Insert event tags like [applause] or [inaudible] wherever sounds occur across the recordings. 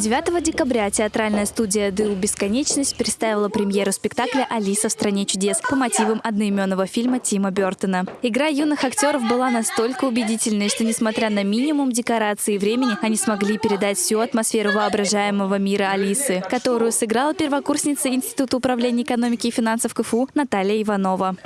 9 декабря театральная студия «ДУ Бесконечность» представила премьеру спектакля «Алиса в стране чудес» по мотивам одноименного фильма Тима Бертона. Игра юных актеров была настолько убедительной, что, несмотря на минимум декораций и времени, они смогли передать всю атмосферу воображаемого мира Алисы, которую сыграла первокурсница Института управления экономики и финансов КФУ Наталья Иванова.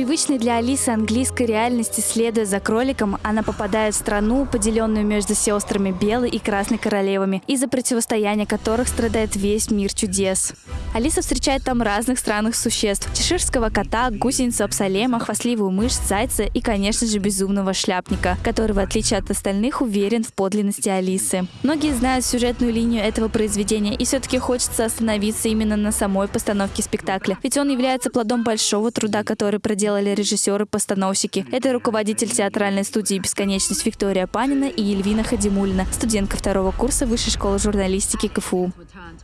Привычной для Алисы английской реальности, следуя за кроликом, она попадает в страну, поделенную между сестрами Белой и Красной королевами, из-за противостояния которых страдает весь мир чудес. Алиса встречает там разных странных существ. Чеширского кота, гусеницу Апсалема, хвастливую мышь, зайца и, конечно же, безумного шляпника, который, в отличие от остальных, уверен в подлинности Алисы. Многие знают сюжетную линию этого произведения, и все-таки хочется остановиться именно на самой постановке спектакля, ведь он является плодом большого труда, который проделали режиссеры-постановщики. Это руководитель театральной студии «Бесконечность» Виктория Панина и Ельвина Хадимульна, студентка второго курса Высшей школы журналистики КФУ.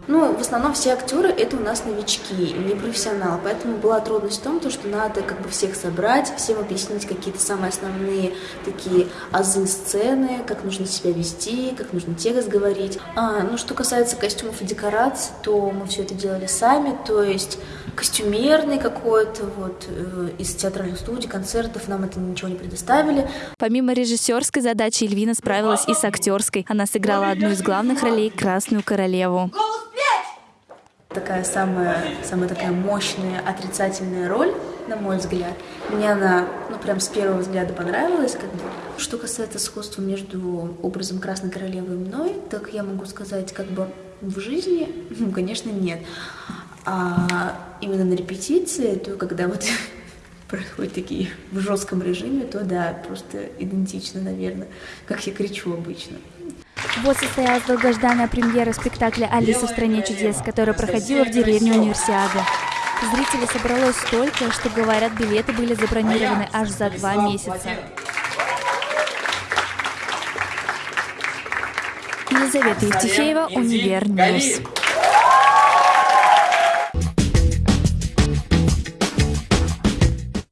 Ну, в основном все актеры это у нас новички, не профессионалы, поэтому была трудность в том, то, что надо как бы всех собрать, всем объяснить какие-то самые основные такие азы сцены, как нужно себя вести, как нужно текст говорить. А, ну, что касается костюмов и декораций, то мы все это делали сами, то есть костюмерный какой-то вот э, из театральных студий, концертов нам это ничего не предоставили. Помимо режиссерской задачи Эльвина справилась и с актерской. Она сыграла одну из главных ролей Красную королеву. Такая самая, самая такая мощная отрицательная роль, на мой взгляд. Мне она, ну, прям с первого взгляда понравилась. Как бы. Что касается сходства между образом Красной Королевы и мной, так я могу сказать, как бы в жизни, [laughs] ну, конечно, нет. А именно на репетиции, то когда вот происходят такие в жестком режиме, то да, просто идентично, наверное, как я кричу обычно. Вот состоялась долгожданная премьера спектакля «Алиса в стране чудес», которая проходила в деревне Универсиады. Зрителей собралось столько, что, говорят, билеты были забронированы аж за два месяца. Елизавета Евтефеева, Универньюз.